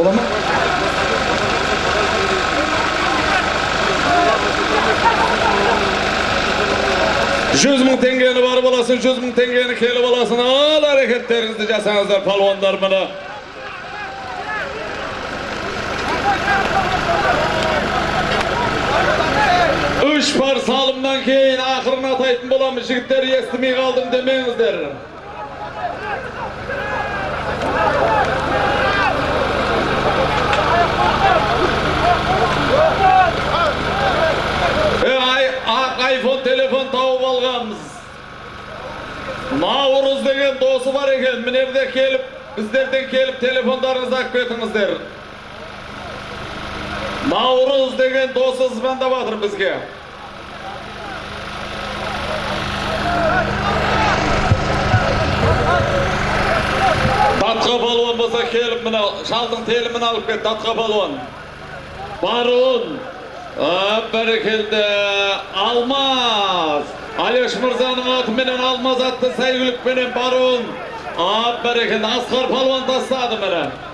бола ма жүз мың теңгені бар аласың жүз мың теңгені келіп аласың ал әрекеттеріңізді жасаңыздар палуандар міне үш пар салымнан кейін ақырын атайтын боламыз жігіттер естімей қалдым демеңіздер аламыз наурыз деген досы бар екен мінерде келіп біздерден келіп телефондарыңызды алып кетіңіздер наурыз деген досы звондап батыр бізге датқа балуан болса келіп мына шалдың телімін алып кет датқа балуан баруын бәрекелді алмаз алеш мырзаның атыменен алмаз атты сәйгүлікпенен баруын Ап бәрекелді асқар палуан тастады міне